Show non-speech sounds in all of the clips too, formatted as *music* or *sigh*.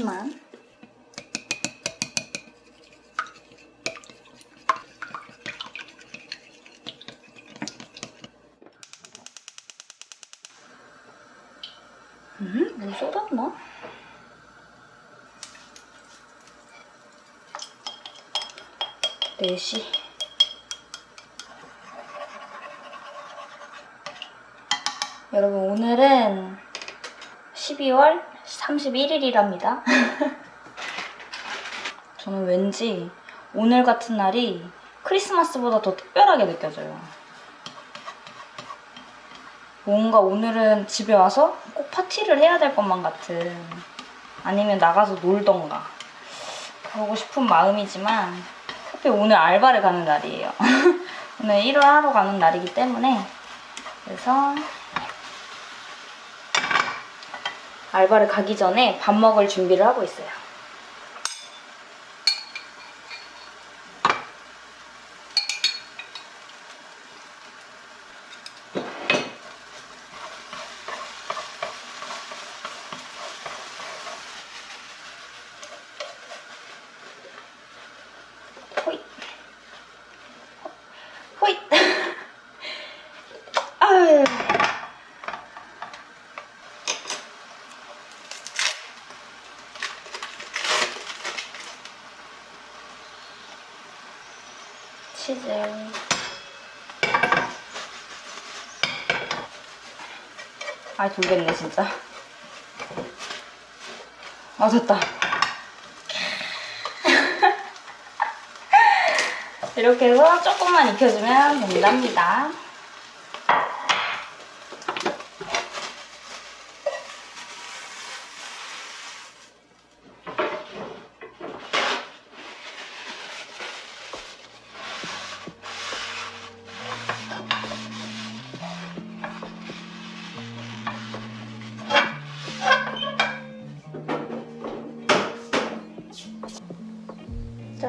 조금만. 음? 물 쏟았나? 네시 여러분 오늘은 12월 31일이랍니다. *laughs* 저는 왠지 오늘 같은 날이 크리스마스보다 더 특별하게 느껴져요. 뭔가 오늘은 집에 와서 꼭 파티를 해야 될 것만 같은 아니면 나가서 놀던가 그러고 싶은 마음이지만 하필 오늘 알바를 가는 날이에요. *laughs* 오늘 1월 하러 가는 날이기 때문에 그래서 알바를 가기 전에 밥 먹을 준비를 하고 있어요. 치즈. 아, 돌겠네, 진짜. 아, 됐다. *laughs* 이렇게 해서 조금만 익혀주면 된답니다.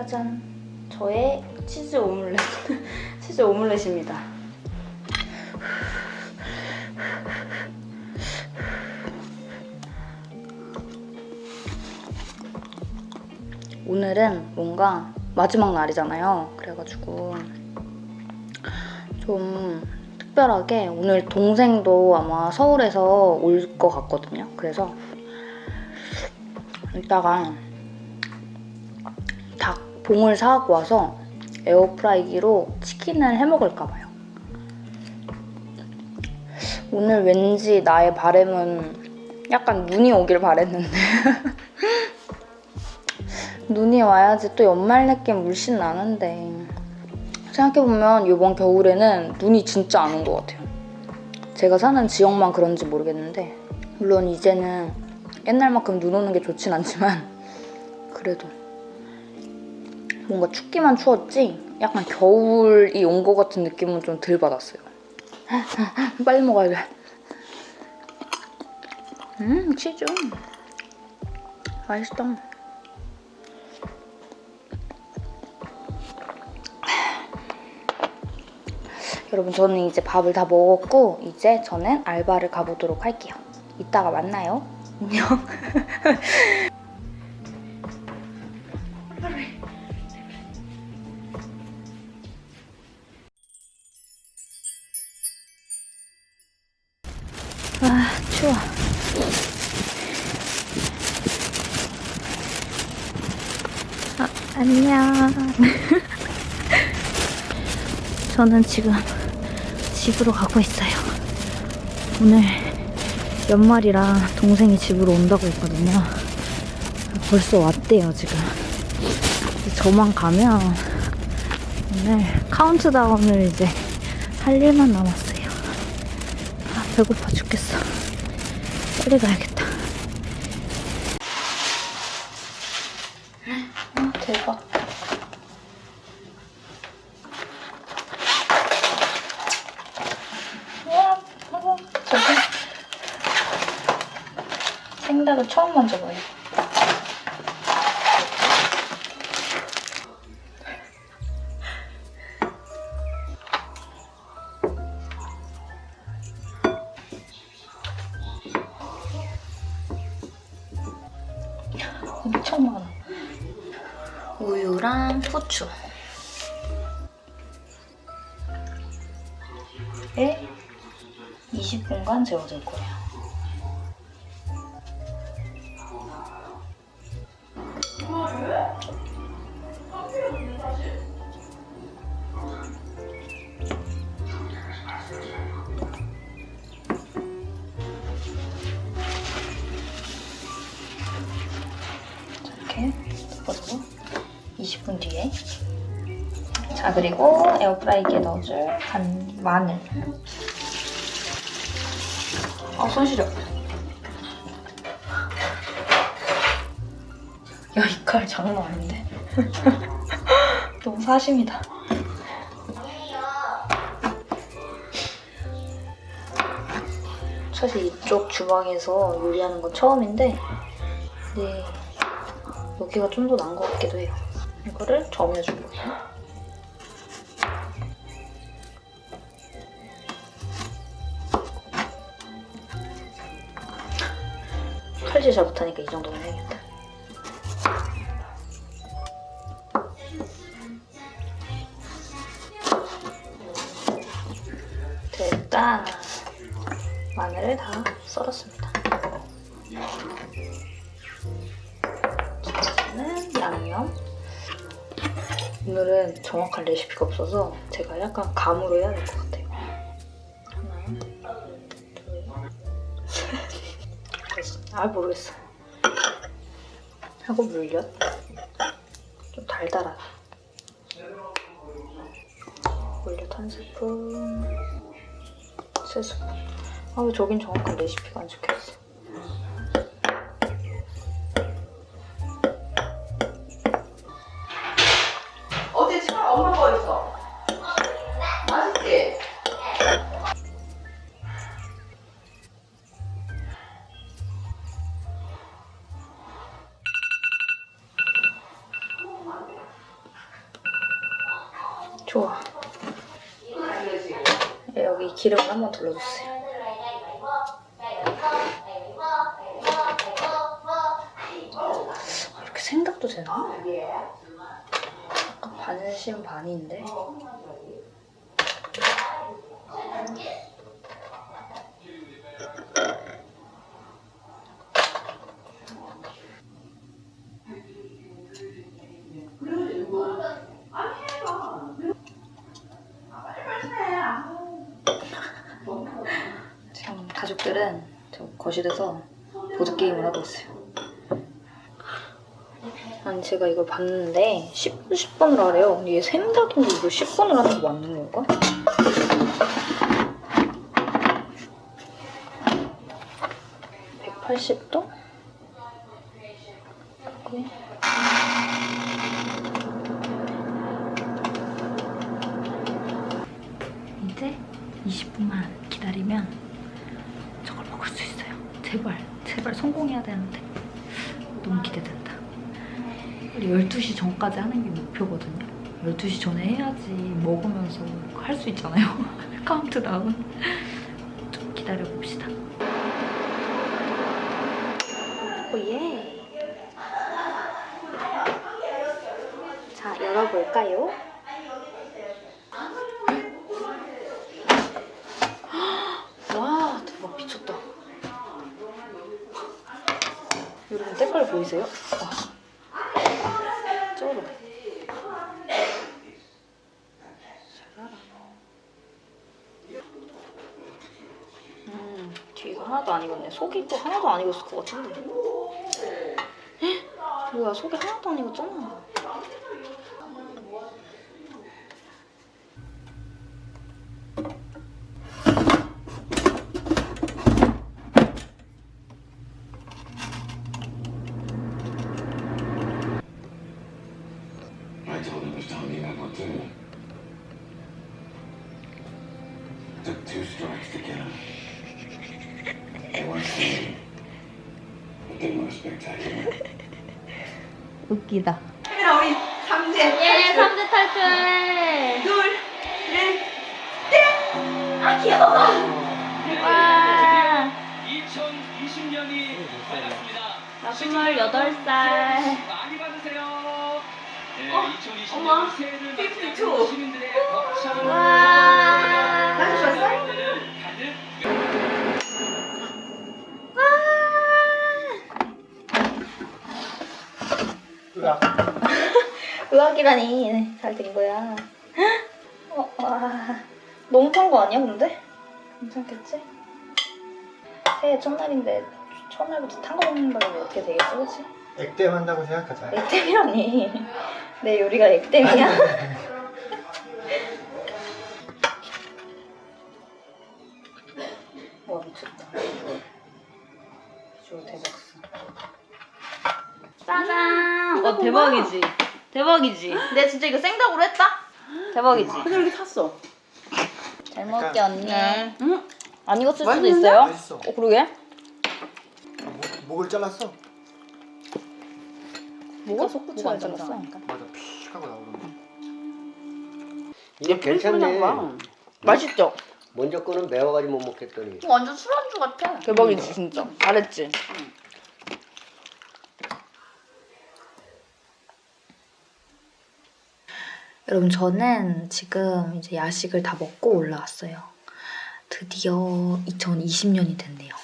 짜잔. 저의 치즈 오믈렛. *laughs* 치즈 오믈렛입니다. 오늘은 뭔가 마지막 날이잖아요. 그래가지고 좀 특별하게 오늘 동생도 아마 서울에서 올 것 같거든요. 그래서 이따가 닭 봉을 사갖고 와서 에어프라이기로 치킨을 해 먹을까 봐요. 오늘 왠지 나의 바램은 약간 눈이 오길 바랬는데 *laughs* 눈이 와야지 또 연말 느낌 물씬 나는데 생각해보면 이번 겨울에는 눈이 진짜 안 온 것 같아요. 제가 사는 지역만 그런지 모르겠는데 물론 이제는 옛날만큼 눈 오는 게 좋진 않지만 그래도 뭔가 춥기만 추웠지 약간 겨울이 온 것 같은 느낌은 좀 덜 받았어요. *laughs* 빨리 먹어야 돼. 음 치즈 맛있다. *sighs* 여러분 저는 이제 밥을 다 먹었고 이제 저는 알바를 가보도록 할게요. 이따가 만나요. 안녕. *laughs* 저는 지금 집으로 가고 있어요. 오늘 연말이라 동생이 집으로 온다고 했거든요. 벌써 왔대요, 지금. 저만 가면 오늘 카운트다운을 이제 할 일만 남았어요. 아, 배고파 죽겠어. 빨리 가야겠다. 우유랑 후추. 에 20분간 재워둘 거예요. 자 그리고 에어프라이기에 넣어줄 간 마늘 아손 시려 야 이 칼 장난 아닌데 *laughs* 너무 사심이다 사실 이쪽 주방에서 요리하는 건 처음인데 네 여기가 좀 더 나은 것 같기도 해요. 이거를 점여줄 거예요. 칼질 잘 못하니까 이 정도면 해야겠다. 됐다. 마늘을 다 썰었습니다. 이제는 양념. 오늘은 정확한 레시피가 없어서 제가 약간 감으로 해야 될 것 같아요. 셋. 아 모르겠어. 하고 물엿. 좀 달달하게. 물엿 한 스푼. 세 스푼. 아왜 저긴 정확한 레시피가 안 적혀있어. 기 기름을 한번 둘러주세요. 이렇게 생각도 되나? 약간 반신 반인데. 지금 가족들은 저 거실에서 보드게임을 하고 있어요. 아니 제가 이걸 봤는데 10분 10분을 하래요. 근데 얘 생닭인데 이걸 10분을 하는 게 맞는 건가? (180도) 이렇게. 이제 20분만 기다리면 저걸 먹을 수 있어요. 제발, 제발 성공해야 되는데 너무 기대된다. 12시 전까지 하는 게 목표거든요. 12시 전에 해야지 먹으면서 할 수 있잖아요. *laughs* 카운트다운. 좀 기다려봅시다. Oh yeah. 자, 열어볼까요? 와 대박 미쳤다 여러분 색깔 보이세요? 와 쩔어 샤라라. 음 뒤가 하나도 안 익었네 속이 또 하나도 안 익었을 것 같은데 헉, 뭐야 속이 하나도 안 to *laughs* 웃기다 카메라 우리 삼재 예 3대 탈출 둘 넷. 와 2020년이 밝았습니다. 나 28살. 많이 받으세요. 네, 어, 2020년 어머, 새해를 52. 맞이하는 시민들의 의학이라니 잘된 거야. *gasps* 어, 와. 너무 탄 거 아니야 근데? 괜찮겠지? 새해 첫날인데 첫날부터 탄 거 먹는다고 어떻게 되겠지 그치? 액땜 한다고 생각하자. 액땜이라니 *laughs* 내 요리가 액땜이야? *laughs* 와 미쳤다 비주얼 대박스 짜잔 어 대박이지 대박이지 내가 진짜 이거 생닭으로 했다? 대박이지 근데 이렇게 탔어. 잘 먹을게 약간- 언니 응. 안 익었을 수도 맛있는데? 있어요? 맛있어. 어 그러게 아, 목, 목을 잘랐어. 뭐가 쳐야 잘랐어? 맞아, 픽 하고 나오던데. 이게 괜찮네. 맛있죠? 먼저 거는 매워가지고 못 먹겠더니. 완전 술안주 같아 대박이지 진짜 잘했지? 여러분 저는 지금 이제 야식을 다 먹고 올라왔어요. 드디어 2020년이 됐네요.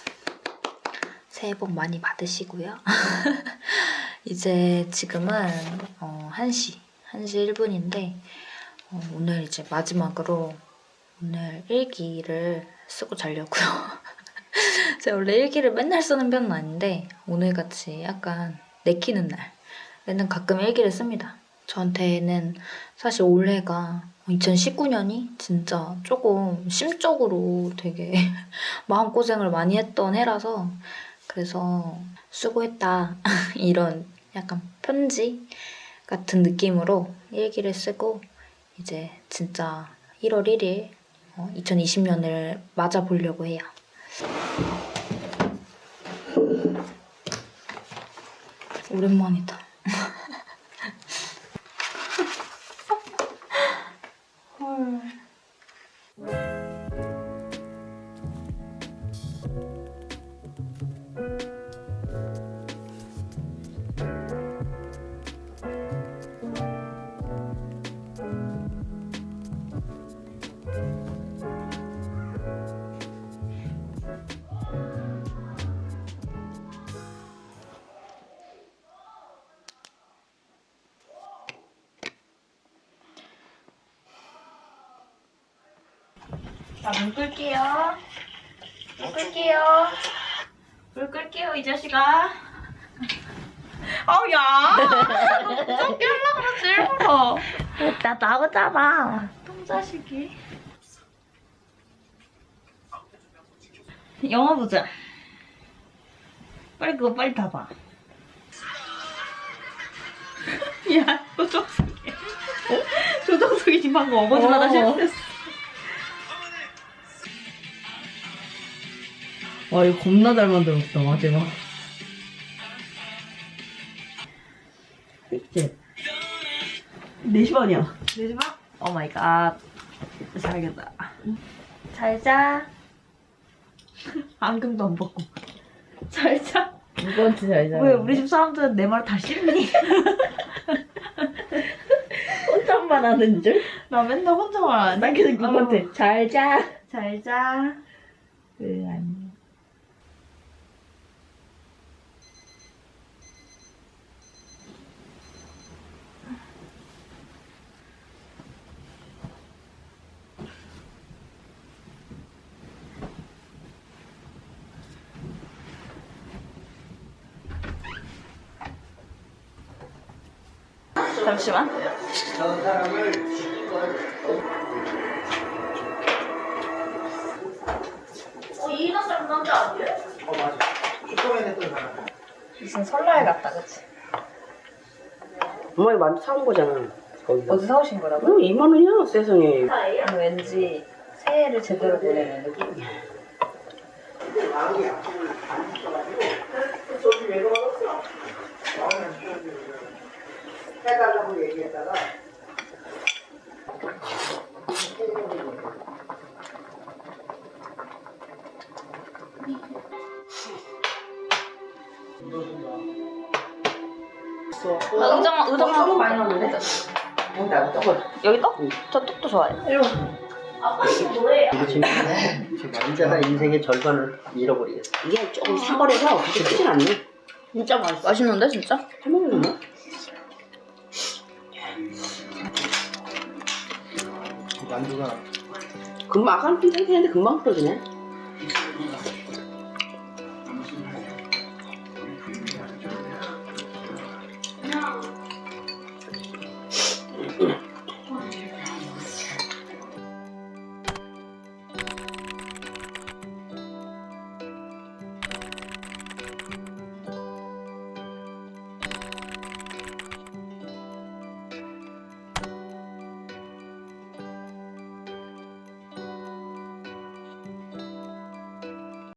새해 복 많이 받으시고요. *laughs* 이제 지금은 어, 1시, 1시 1분인데 어, 오늘 이제 마지막으로 오늘 일기를 쓰고 자려고요. *laughs* 제가 원래 일기를 맨날 쓰는 편은 아닌데 오늘같이 약간 내키는 날에는 가끔 일기를 씁니다. 저한테는 사실 올해가 2019년이 진짜 조금 심적으로 되게 *laughs* 마음고생을 많이 했던 해라서 그래서 수고했다 *laughs* 이런 약간 편지 같은 느낌으로 일기를 쓰고 이제 진짜 1월 1일 2020년을 맞아보려고 해요. 오랜만이다. *laughs* 자 물 끌게요. 물 끌게요. 물 끌게요 이 자식아. *laughs* 아우 야. 무섭게 하려고 그러지 일부러. 나 나오잖아. 똥자식이. 영화 보자. 빨리 그거 빨리 닫아. *laughs* 야, 조정석이. 조정석이 지금 방금 어거지마다 실수했어. 와 이거 겁나 잘 만들었다 마지막. 이제 4시 반이야. 4시 반? oh my god. 자야겠다. 잘 자. 안경도 안 벗고. 잘 자. 누구한테 잘 자? 왜 우리 집 사람들은 내 말 다 싫니? 혼잣말 하는 줄? 나 맨날 혼자만 안난 해. 계속 누구한테 잘 자. 잘 자. 왜 안? 잠시만. 어, 사람 남자 아니에요? 어, 맞아. 사람. 무슨 설날 같다, 그치? 엄마 이거 만두 사온 거잖아. 거기서. 어디 사오신 거라고? 어, 2만 원이야 세상에. 왠지 새해를 제대로 보내는 느낌? 해달라고 얘기했다가 의자만 떡 많이 넣었는데? 여기다 떡을. 여기 떡? 저 떡도 좋아해요. 이거 지금 남자가 인생의 절반을 잃어버리겠어. 이게 조금 사벌해서 그렇게 크진 않네. 진짜 맛있어. 맛있는데 진짜? 해먹는 금방 아까는 핑탱탱했는데 금방 풀어지네.